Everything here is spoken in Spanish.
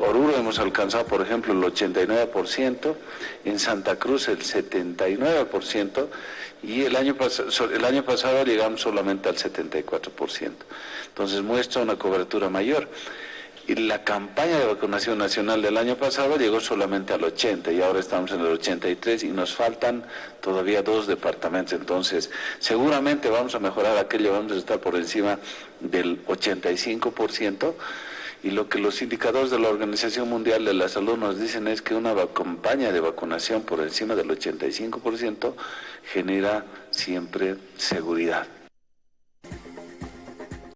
Oruro hemos alcanzado, por ejemplo, el 89%, en Santa Cruz el 79%, y el año, el año pasado llegamos solamente al 74%. Entonces muestra una cobertura mayor. Y la campaña de vacunación nacional del año pasado llegó solamente al 80 y ahora estamos en el 83 y nos faltan todavía dos departamentos. Entonces, seguramente vamos a mejorar aquello, vamos a estar por encima del 85%. Y lo que los indicadores de la Organización Mundial de la Salud nos dicen es que una campaña de vacunación por encima del 85% genera siempre seguridad.